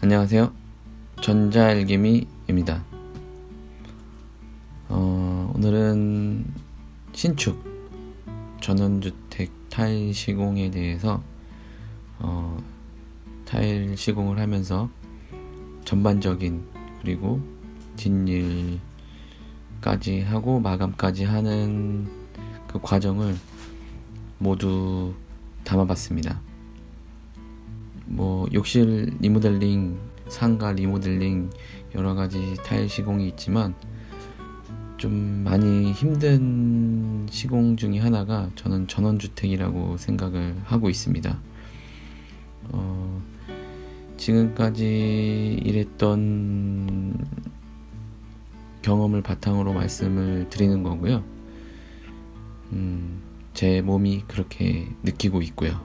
안녕하세요. 전자알개미입니다. 어, 오늘은 신축 전원주택 타일 시공에 대해서 어, 타일 시공을 하면서 전반적인 그리고 뒷일까지 하고 마감까지 하는 그 과정을 모두 담아봤습니다. 뭐 욕실 리모델링, 상가 리모델링 여러 가지 타일 시공이 있지만 좀 많이 힘든 시공 중의 하나가 저는 전원주택이라고 생각을 하고 있습니다. 어, 지금까지 일했던 경험을 바탕으로 말씀을 드리는 거고요. 음, 제 몸이 그렇게 느끼고 있고요.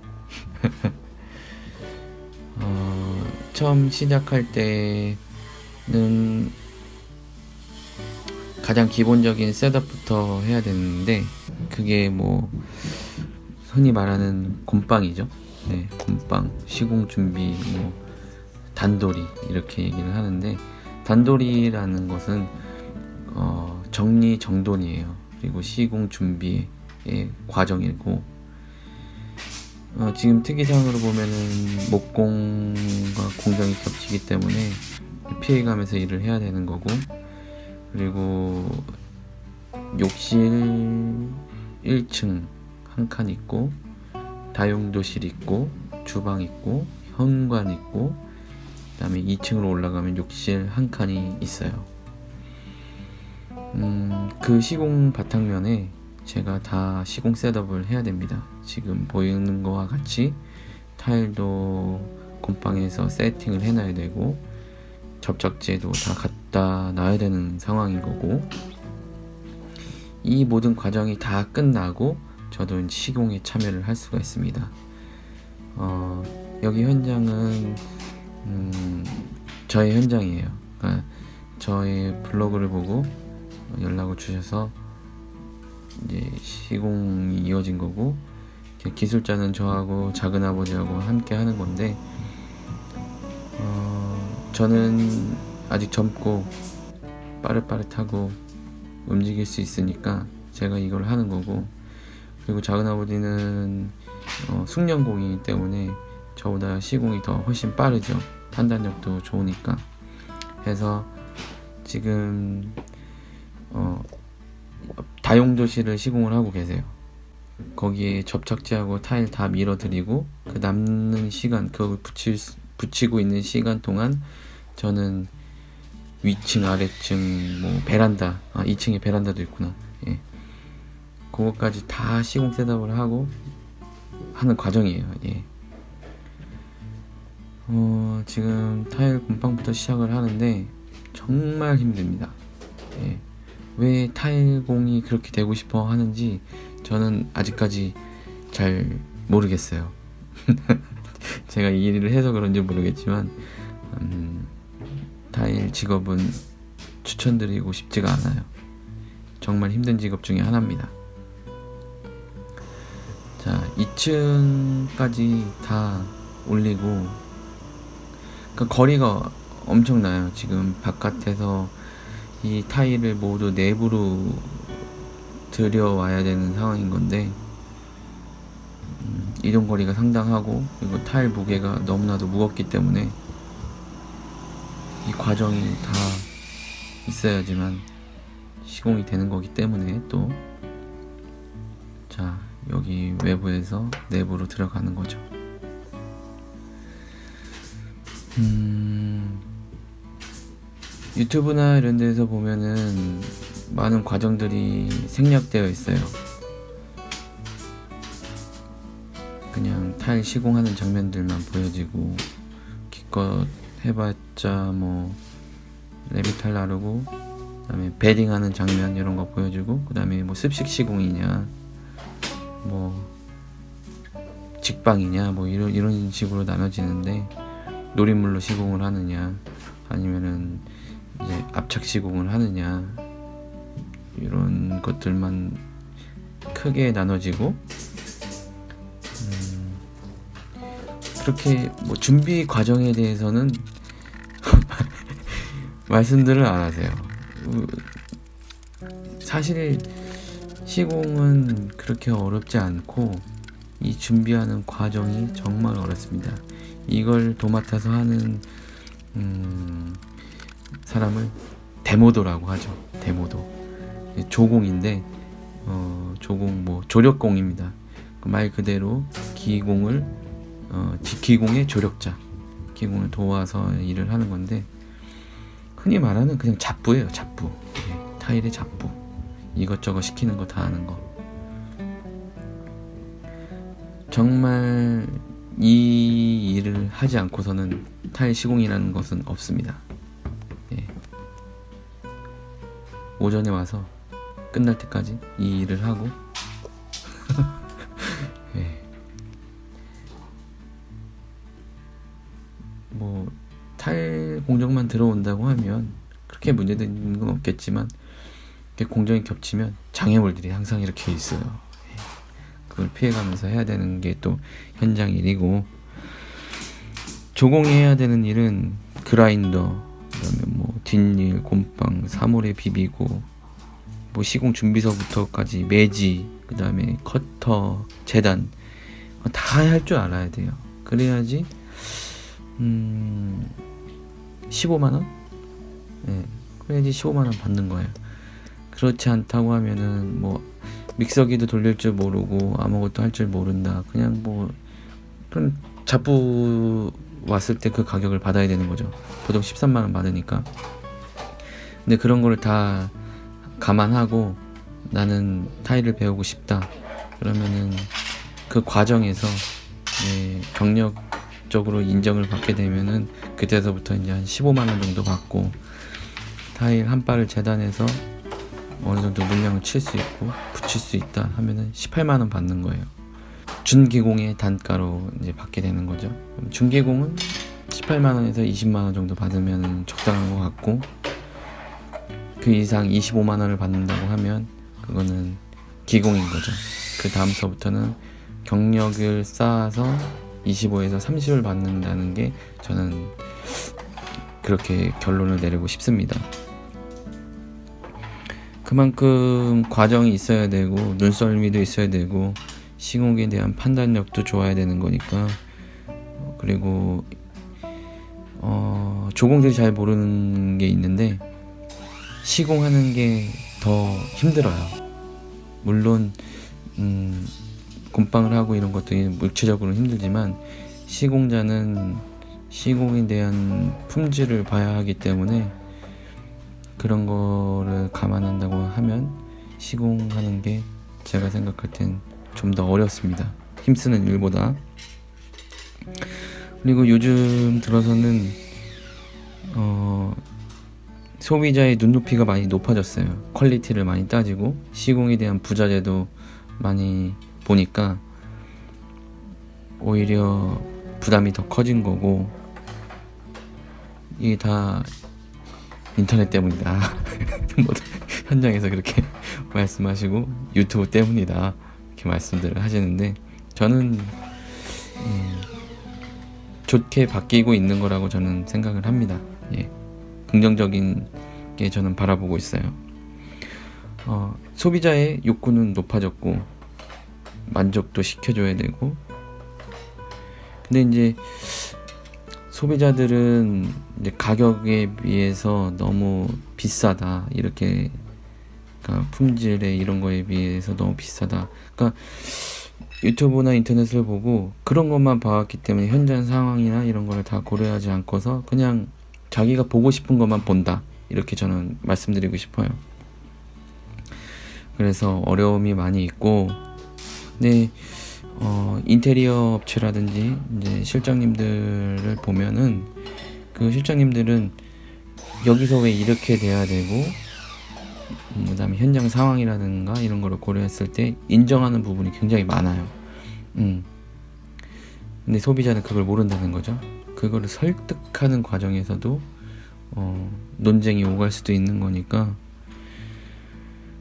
어, 처음 시작할 때는 가장 기본적인 셋업부터 해야 되는데 그게 뭐 흔히 말하는 곰빵이죠. 네, 곰빵, 시공 준비, 뭐 단돌이 이렇게 얘기를 하는데 단돌이라는 것은 어, 정리 정돈이에요. 그리고 시공 준비 의 과정이고 어, 지금 특이사항으로 보면은 목공과 공정이 겹치기 때문에 피해가면서 일을 해야 되는 거고 그리고 욕실 1층 한 칸 있고 다용도실 있고 주방 있고 현관 있고 그 다음에 2층으로 올라가면 욕실 한 칸이 있어요. 음, 그 시공 바탕면에 제가 다 시공 셋업을 해야 됩니다. 지금 보이는 거와 같이 타일도 곰팡에서 세팅을 해놔야 되고 접착제도 다 갖다 놔야 되는 상황인 거고 이 모든 과정이 다 끝나고 저도 시공에 참여를 할 수가 있습니다. 어, 여기 현장은 음, 저의 현장이에요. 그러니까 저의 블로그를 보고 연락을 주셔서 이제 시공이 이어진 거고 기술자는 저하고 작은 아버지하고 함께 하는 건데 어, 저는 아직 젊고 빠릇빠릇하고 움직일 수 있으니까 제가 이걸 하는 거고 그리고 작은 아버지는 어, 숙련공이기 때문에 저보다 시공이 더 훨씬 빠르죠. 판단력도 좋으니까. 해서 지금 어, 다용도실을 시공을 하고 계세요. 거기에 접착제하고 타일 다 밀어드리고 그 남는 시간 그걸 붙일, 붙이고 있는 시간 동안 저는 위층 아래층 뭐 베란다 아 2층에 베란다도 있구나 예. 그것까지 다 시공 셋업을 하고 하는 과정이에요 예. 어, 지금 타일 곰팡부터 시작을 하는데 정말 힘듭니다 예. 왜 타일공이 그렇게 되고 싶어 하는지 저는 아직까지 잘 모르겠어요. 제가 이 일을 해서 그런지 모르겠지만 음, 타일 직업은 추천드리고 싶지가 않아요. 정말 힘든 직업 중에 하나입니다. 자, 2층까지 다 올리고 그 거리가 엄청나요. 지금 바깥에서 이 타일을 모두 내부로 들여와야 되는 상황인 건데 음, 이동거리가 상당하고 그리고 타일 무게가 너무나도 무겁기 때문에 이 과정이 다 있어야지만 시공이 되는 거기 때문에 또 자 여기 외부에서 내부로 들어가는 거죠. 음 유튜브나 이런 데서 보면은 많은 과정들이 생략되어 있어요. 그냥 타일 시공하는 장면들만 보여지고 기껏 해봤자 뭐 레비탈 나르고 그 다음에 베딩하는 장면 이런 거 보여주고 그 다음에 뭐 습식 시공이냐 뭐 직방이냐 뭐 이런 이런 식으로 나눠지는데 노린물로 시공을 하느냐 압착 시공을 하느냐 이런 것들만 크게 나눠지고 그렇게 뭐 준비 과정에 대해서는 말씀들을 안 하세요. 사실 시공은 그렇게 어렵지 않고 이 준비하는 과정이 정말 어렵습니다. 이걸 도맡아서 하는 음, 사람을 데모도라고 하죠. 데모도 조공인데 어, 조공 뭐 조력공입니다. 그말 그대로 기공을 어, 기공의 조력자, 기공을 도와서 일을 하는 건데 흔히 말하는 그냥 잡부예요. 잡부 네, 타일의 잡부 이것저것 시키는 거 다 하는 거. 정말 이 일을 하지 않고서는 타일 시공이라는 것은 없습니다. 오전에 와서 끝날 때까지 이 일을 하고 예. 뭐 타일 공정만 들어온다고 하면 그렇게 문제되는 건 없겠지만 공정이 겹치면 장애물들이 항상 이렇게 있어요. 예. 그걸 피해가면서 해야 되는 게 또 현장 일이고 조공해야 되는 일은 그라인더 그다음에 뭐 뒷일, 곰팡, 사물에 비비고 뭐 시공 준비서부터까지 매지 그다음에 커터, 재단 다 할 줄 알아야 돼요. 그래야지 음 15만 원? 네, 그래야지 15만 원 받는 거예요. 그렇지 않다고 하면은 뭐 믹서기도 돌릴 줄 모르고 아무것도 할 줄 모른다. 그냥 뭐 그런 잡부 왔을 때 그 가격을 받아야 되는 거죠. 보통 13만 원 받으니까. 근데 그런 거를 다 감안하고 나는 타일을 배우고 싶다. 그러면은 그 과정에서 네, 경력적으로 인정을 받게 되면은 그때서부터 이제 한 15만 원 정도 받고 타일 한 발을 재단해서 어느 정도 물량을 칠 수 있고 붙일 수 있다 하면은 18만 원 받는 거예요. 준기공의 단가로 이제 받게 되는 거죠. 준기공은 18만 원에서 20만 원 정도 받으면 적당한 것 같고 그 이상 25만 원을 받는다고 하면 그거는 기공인 거죠. 그 다음서부터는 경력을 쌓아서 25에서 30을 받는다는 게 저는 그렇게 결론을 내리고 싶습니다. 그만큼 과정이 있어야 되고 눈썰미도 있어야 되고 시공에 대한 판단력도 좋아야 되는 거니까 그리고 어, 조공들이 잘 모르는 게 있는데 시공하는 게 더 힘들어요. 물론 음, 곰팡을 하고 이런 것도 물체적으로 힘들지만 시공자는 시공에 대한 품질을 봐야 하기 때문에 그런 거를 감안한다고 하면 시공하는 게 제가 생각할 땐 좀 더 어렵습니다. 힘쓰는 일보다. 그리고 요즘 들어서는 어, 소비자의 눈높이가 많이 높아졌어요. quality를 많이 따지고 시공에 대한 부자재도 많이 보니까 오히려 부담이 더 커진 거고 이게 다 인터넷 때문이다. 뭐 현장에서 그렇게 말씀하시고 유튜브 때문이다 이렇게 말씀들을 하시는데 저는 음, 좋게 바뀌고 있는 거라고 저는 생각을 합니다. 예. 긍정적인 게 저는 바라보고 있어요. 어, 소비자의 욕구는 높아졌고 만족도 시켜줘야 되고 근데 이제 소비자들은 이제 가격에 비해서 너무 비싸다 이렇게 그러니까 품질에 이런 거에 비해서 너무 비싸다 그러니까 유튜브나 인터넷을 보고 그런 것만 봐왔기 때문에 현장 상황이나 이런 거를 다 고려하지 않고서 그냥 자기가 보고 싶은 것만 본다. 이렇게 저는 말씀드리고 싶어요. 그래서 어려움이 많이 있고, 근데, 어, 인테리어 업체라든지, 이제 실장님들을 보면은, 그 실장님들은 여기서 왜 이렇게 돼야 되고, 음, 그 다음에 현장 상황이라든가 이런 거를 고려했을 때 인정하는 부분이 굉장히 많아요. 음. 근데 소비자는 그걸 모른다는 거죠. 그거를 설득하는 과정에서도 어, 논쟁이 오갈 수도 있는 거니까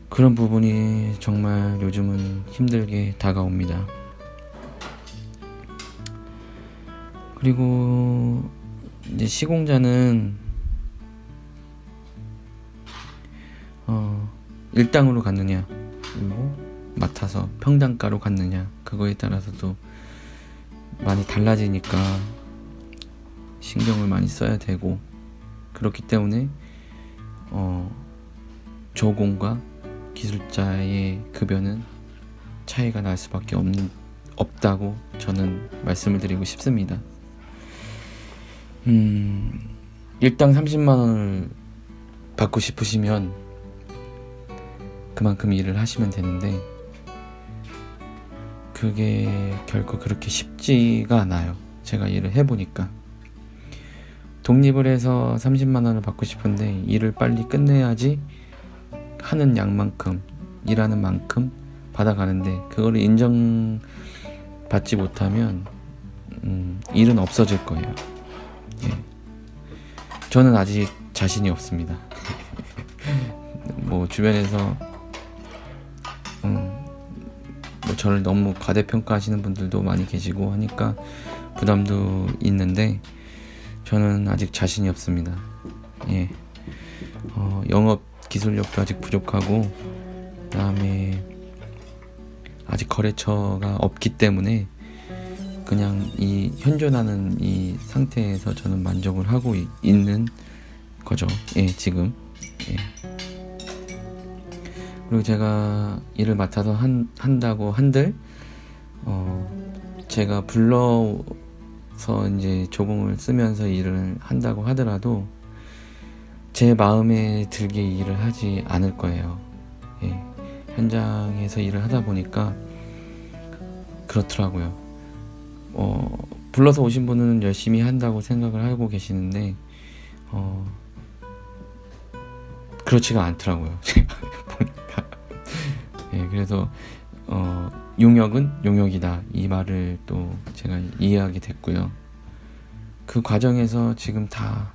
그런 부분이 정말 요즘은 힘들게 다가옵니다. 그리고 이제 시공자는 어, 일당으로 갔느냐 그리고 맡아서 평당가로 갔느냐 그거에 따라서도 많이 달라지니까 신경을 많이 써야 되고 그렇기 때문에 어, 조공과 기술자의 급여는 차이가 날 수밖에 없, 없다고 저는 말씀을 드리고 싶습니다. 음, 일당 30만 원을 받고 싶으시면 그만큼 일을 하시면 되는데 그게 결코 그렇게 쉽지가 않아요. 제가 일을 해보니까. 독립을 해서 30만 원을 받고 싶은데 일을 빨리 끝내야지 하는 양만큼 일하는 만큼 받아가는데 그거를 인정받지 못하면 음, 일은 없어질 거예요. 예. 저는 아직 자신이 없습니다. 뭐 주변에서 저를 너무 과대평가하시는 분들도 많이 계시고 하니까 부담도 있는데 저는 아직 자신이 없습니다. 예. 어, 영업 기술력도 아직 부족하고 그다음에 아직 거래처가 없기 때문에 그냥 이 현존하는 이 상태에서 저는 만족을 하고 이, 있는 거죠. 예, 지금. 예. 그리고 제가 일을 맡아서 한, 한다고 한들, 어, 제가 불러서 이제 조공을 쓰면서 일을 한다고 하더라도 제 마음에 들게 일을 하지 않을 거예요. 예. 현장에서 일을 하다 보니까 그렇더라고요. 어, 불러서 오신 분은 열심히 한다고 생각을 하고 계시는데, 어, 그렇지가 않더라고요. 그래서, 어, 용역은 용역이다. 이 말을 또 제가 이해하게 됐고요. 그 과정에서 지금 다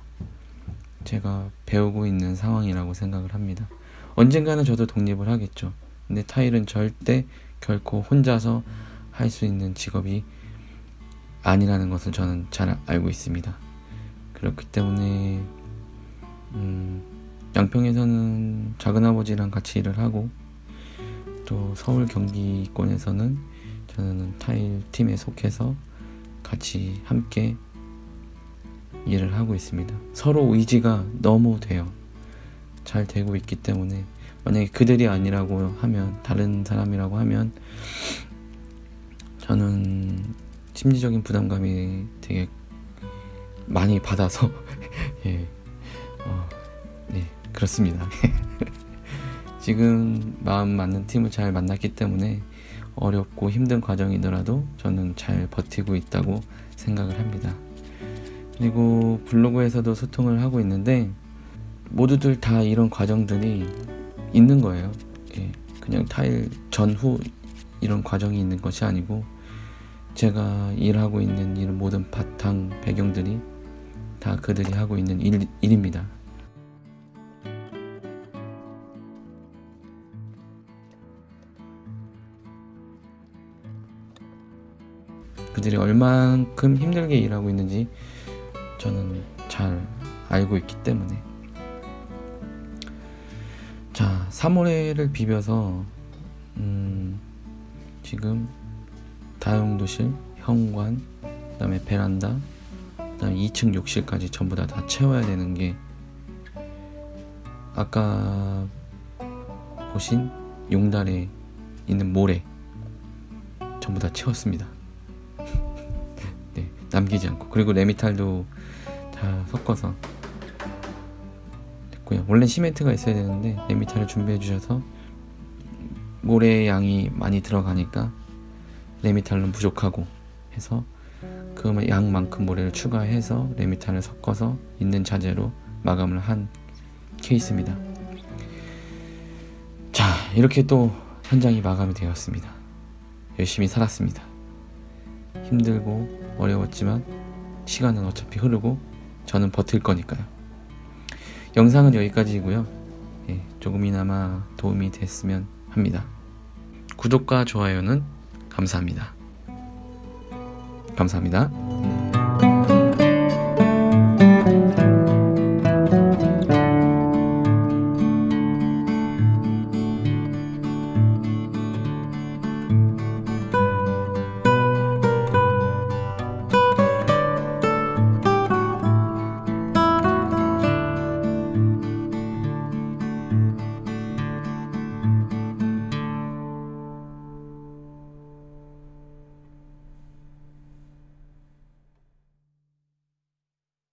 제가 배우고 있는 상황이라고 생각을 합니다. 언젠가는 저도 독립을 하겠죠. 근데 타일은 절대 결코 혼자서 할 수 있는 직업이 아니라는 것을 저는 잘 알고 있습니다. 그렇기 때문에 음, 양평에서는 작은아버지랑 같이 일을 하고 또 서울 경기권에서는 저는 타일 팀에 속해서 같이 함께 일을 하고 있습니다. 서로 의지가 너무 돼요. 잘 되고 있기 때문에 만약에 그들이 아니라고 하면 다른 사람이라고 하면 저는 심리적인 부담감이 되게 많이 받아서 예, 어, 네 그렇습니다. 지금 마음 맞는 팀을 잘 만났기 때문에 어렵고 힘든 과정이더라도 저는 잘 버티고 있다고 생각을 합니다. 그리고 블로그에서도 소통을 하고 있는데 모두들 다 이런 과정들이 있는 거예요. 예, 그냥 타일 전후 이런 과정이 있는 것이 아니고 제가 일하고 있는 이런 모든 바탕 배경들이 다 그들이 하고 있는 일, 일입니다. 그들이 얼만큼 힘들게 일하고 있는지 저는 잘 알고 있기 때문에 자 사물회를 비벼서 음, 지금 다용도실, 현관, 그 다음에 베란다, 그 다음에 2층 욕실까지 전부 다 다 채워야 되는 게 아까 보신 용달에 있는 모래 전부 다 채웠습니다. 네, 남기지 않고 그리고 레미탈도 다 섞어서 됐고요. 원래 시멘트가 있어야 되는데 레미탈을 준비해 주셔서 모래 양이 많이 들어가니까 레미탈은 부족하고 해서 그 양만큼 모래를 추가해서 레미탈을 섞어서 있는 자재로 마감을 한 케이스입니다. 자, 이렇게 또 현장이 마감이 되었습니다. 열심히 살았습니다. 힘들고 어려웠지만 시간은 어차피 흐르고 저는 버틸 거니까요. 영상은 여기까지이고요. 예, 조금이나마 도움이 됐으면 합니다. 구독과 좋아요는 감사합니다. 감사합니다.